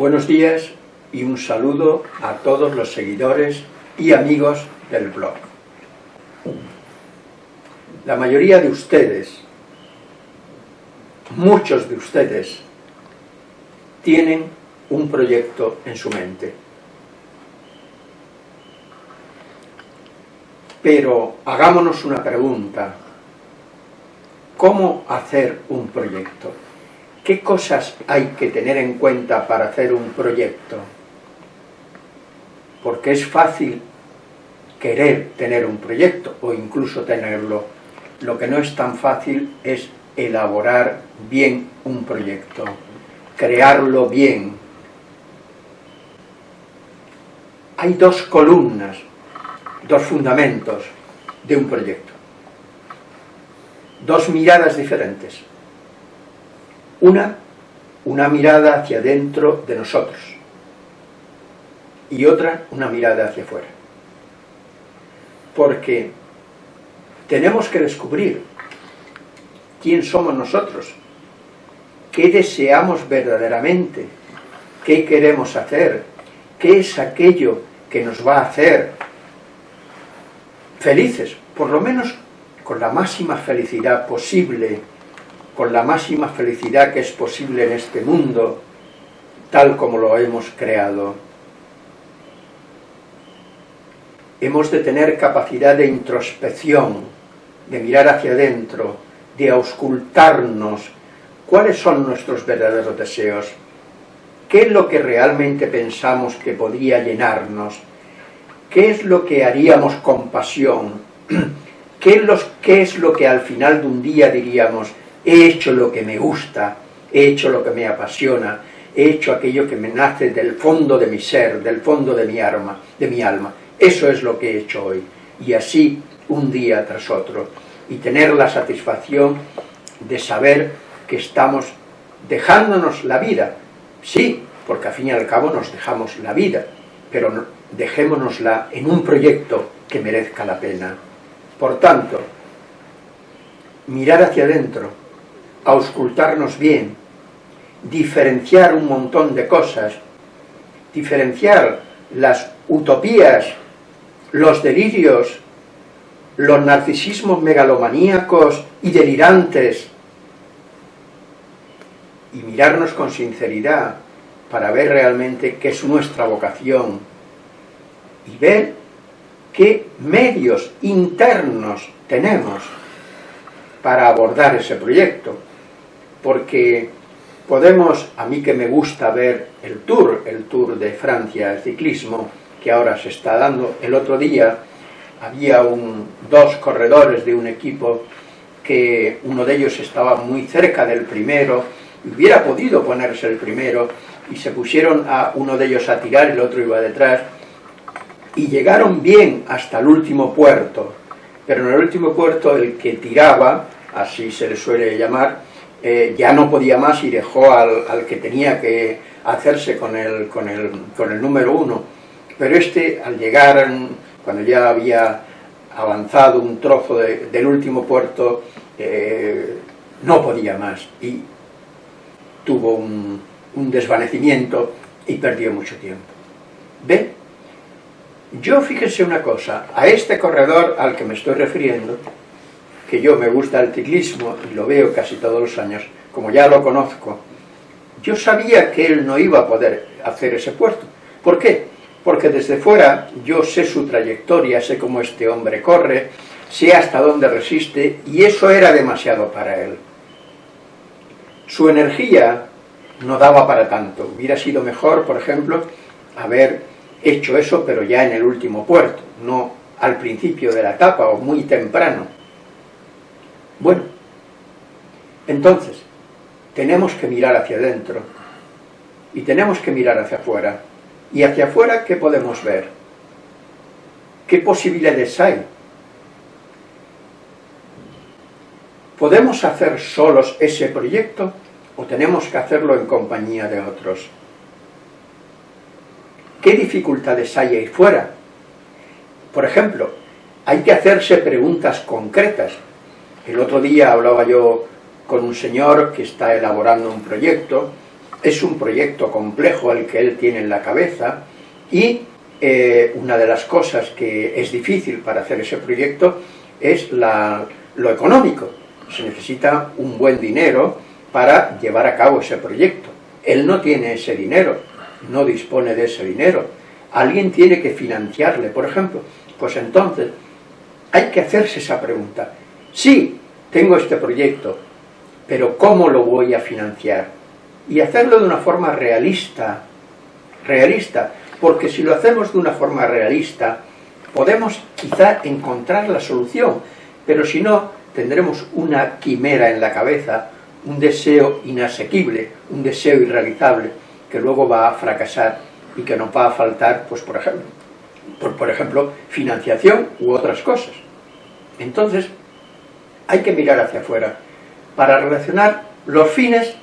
Buenos días y un saludo a todos los seguidores y amigos del blog. La mayoría de ustedes, muchos de ustedes, tienen un proyecto en su mente. Pero hagámonos una pregunta. ¿Cómo hacer un proyecto? ¿Qué cosas hay que tener en cuenta para hacer un proyecto? Porque es fácil querer tener un proyecto o incluso tenerlo. Lo que no es tan fácil es elaborar bien un proyecto, crearlo bien. Hay dos columnas, dos fundamentos de un proyecto, dos miradas diferentes. Una, una mirada hacia adentro de nosotros y otra, una mirada hacia afuera. Porque tenemos que descubrir quién somos nosotros, qué deseamos verdaderamente, qué queremos hacer, qué es aquello que nos va a hacer felices, por lo menos con la máxima felicidad posible con la máxima felicidad que es posible en este mundo, tal como lo hemos creado. Hemos de tener capacidad de introspección, de mirar hacia adentro, de auscultarnos. Cuáles son nuestros verdaderos deseos, qué es lo que realmente pensamos que podría llenarnos, qué es lo que haríamos con pasión, qué es lo que al final de un día diríamos, he hecho lo que me gusta, he hecho lo que me apasiona, he hecho aquello que me nace del fondo de mi ser, del fondo de mi alma, de mi alma. Eso es lo que he hecho hoy. Y así, un día tras otro. Y tener la satisfacción de saber que estamos dejándonos la vida. Sí, porque al fin y al cabo nos dejamos la vida, pero dejémonosla en un proyecto que merezca la pena. Por tanto, mirar hacia adentro, auscultarnos bien, diferenciar un montón de cosas, diferenciar las utopías, los delirios, los narcisismos megalomaníacos y delirantes, y mirarnos con sinceridad para ver realmente qué es nuestra vocación y ver qué medios internos tenemos para abordar ese proyecto porque podemos, a mí que me gusta ver el Tour, el Tour de Francia, el ciclismo, que ahora se está dando, el otro día había dos corredores de un equipo que uno de ellos estaba muy cerca del primero, hubiera podido ponerse el primero, y se pusieron a uno de ellos a tirar, el otro iba detrás, y llegaron bien hasta el último puerto, pero en el último puerto el que tiraba, así se le suele llamar, eh, ya no podía más y dejó al, que tenía que hacerse con el, con, el, con el número uno. Pero este, al llegar, cuando ya había avanzado un trozo del último puerto, eh, no podía más y tuvo un, un desvanecimiento y perdió mucho tiempo. ¿Ve? Yo fíjense una cosa, a este corredor al que me estoy refiriendo, que yo me gusta el ciclismo y lo veo casi todos los años, como ya lo conozco, yo sabía que él no iba a poder hacer ese puerto. ¿Por qué? Porque desde fuera yo sé su trayectoria, sé cómo este hombre corre, sé hasta dónde resiste, y eso era demasiado para él. Su energía no daba para tanto. Hubiera sido mejor, por ejemplo, haber hecho eso, pero ya en el último puerto, no al principio de la etapa o muy temprano. Bueno, entonces, tenemos que mirar hacia adentro y tenemos que mirar hacia afuera. ¿Y hacia afuera qué podemos ver? ¿Qué posibilidades hay? ¿Podemos hacer solos ese proyecto o tenemos que hacerlo en compañía de otros? ¿Qué dificultades hay ahí fuera? Por ejemplo, hay que hacerse preguntas concretas el otro día hablaba yo con un señor que está elaborando un proyecto es un proyecto complejo el que él tiene en la cabeza y eh, una de las cosas que es difícil para hacer ese proyecto es lo económico. Se necesita un buen dinero para llevar a cabo ese proyecto. Él no tiene ese dinero, no dispone de ese dinero. Alguien tiene que financiarle, por ejemplo. Pues entonces hay que hacerse esa pregunta. Sí, tengo este proyecto, pero ¿cómo lo voy a financiar? Y hacerlo de una forma realista, realista, porque si lo hacemos de una forma realista, podemos quizá encontrar la solución, pero si no, tendremos una quimera en la cabeza, un deseo inasequible, un deseo irrealizable, que luego va a fracasar y que nos va a faltar, pues por ejemplo, por, por ejemplo, financiación u otras cosas. Entonces, hay que mirar hacia afuera para relacionar los fines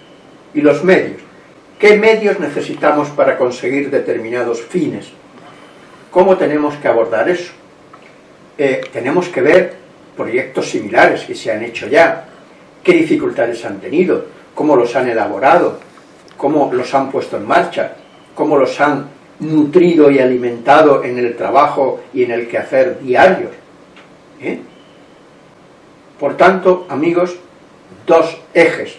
y los medios. ¿Qué medios necesitamos para conseguir determinados fines? ¿Cómo tenemos que abordar eso? Eh, tenemos que ver proyectos similares que se han hecho ya, qué dificultades han tenido, cómo los han elaborado, cómo los han puesto en marcha, cómo los han nutrido y alimentado en el trabajo y en el quehacer diarios. ¿eh? Por tanto, amigos, dos ejes,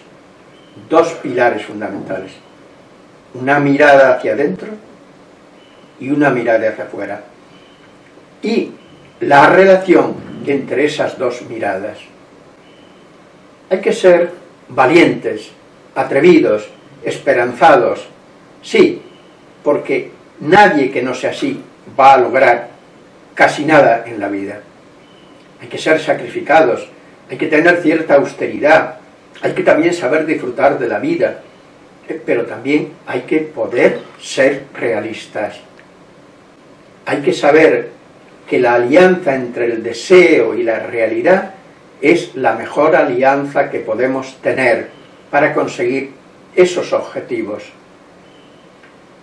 dos pilares fundamentales. Una mirada hacia adentro y una mirada hacia afuera. Y la relación entre esas dos miradas. Hay que ser valientes, atrevidos, esperanzados, sí, porque nadie que no sea así va a lograr casi nada en la vida. Hay que ser sacrificados, hay que tener cierta austeridad, hay que también saber disfrutar de la vida, eh, pero también hay que poder ser realistas. Hay que saber que la alianza entre el deseo y la realidad es la mejor alianza que podemos tener para conseguir esos objetivos.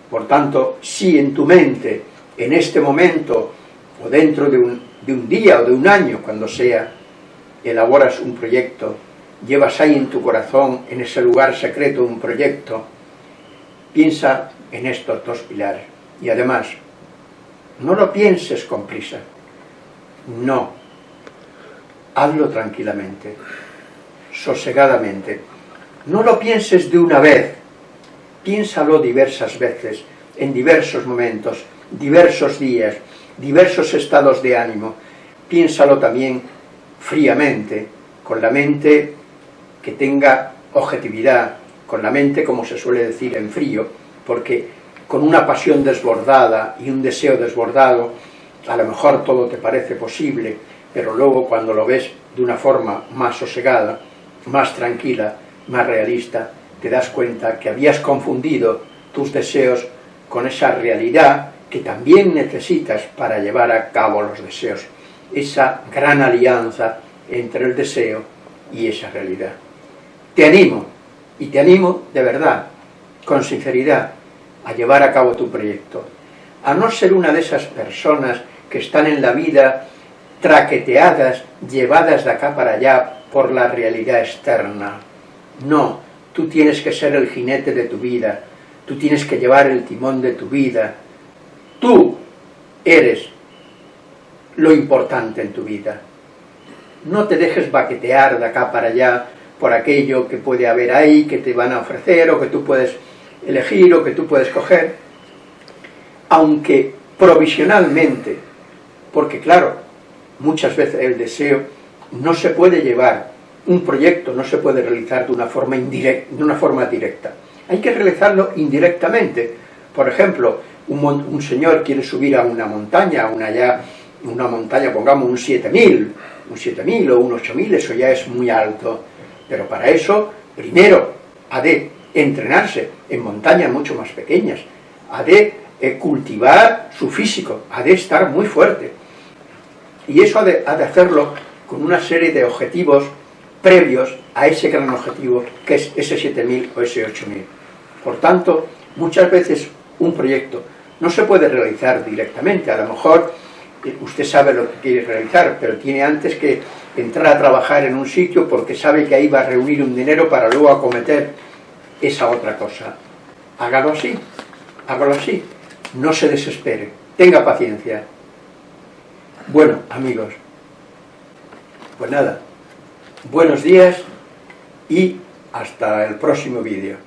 Por tanto, si en tu mente, en este momento, o dentro de un, de un día o de un año, cuando sea, elaboras un proyecto, llevas ahí en tu corazón, en ese lugar secreto, un proyecto, piensa en estos dos pilares. Y además, no lo pienses con prisa. No. Hazlo tranquilamente, sosegadamente. No lo pienses de una vez. Piénsalo diversas veces, en diversos momentos, diversos días, diversos estados de ánimo. Piénsalo también fríamente, con la mente que tenga objetividad, con la mente, como se suele decir, en frío, porque con una pasión desbordada y un deseo desbordado, a lo mejor todo te parece posible, pero luego cuando lo ves de una forma más sosegada, más tranquila, más realista, te das cuenta que habías confundido tus deseos con esa realidad que también necesitas para llevar a cabo los deseos esa gran alianza entre el deseo y esa realidad. Te animo, y te animo de verdad, con sinceridad, a llevar a cabo tu proyecto. A no ser una de esas personas que están en la vida traqueteadas, llevadas de acá para allá por la realidad externa. No, tú tienes que ser el jinete de tu vida, tú tienes que llevar el timón de tu vida. Tú eres lo importante en tu vida. No te dejes baquetear de acá para allá por aquello que puede haber ahí, que te van a ofrecer, o que tú puedes elegir, o que tú puedes coger, aunque provisionalmente, porque claro, muchas veces el deseo no se puede llevar, un proyecto no se puede realizar de una forma, indirecta, de una forma directa, hay que realizarlo indirectamente. Por ejemplo, un, señor quiere subir a una montaña, una ya una montaña, pongamos un 7000, un 7000 o un 8000, eso ya es muy alto. Pero para eso, primero, ha de entrenarse en montañas mucho más pequeñas, ha de eh, cultivar su físico, ha de estar muy fuerte. Y eso ha de, ha de hacerlo con una serie de objetivos previos a ese gran objetivo, que es ese 7000 o ese 8000. Por tanto, muchas veces un proyecto no se puede realizar directamente, a lo mejor usted sabe lo que quiere realizar, pero tiene antes que entrar a trabajar en un sitio porque sabe que ahí va a reunir un dinero para luego acometer esa otra cosa. Hágalo así, hágalo así, no se desespere, tenga paciencia. Bueno, amigos, pues nada, buenos días y hasta el próximo vídeo.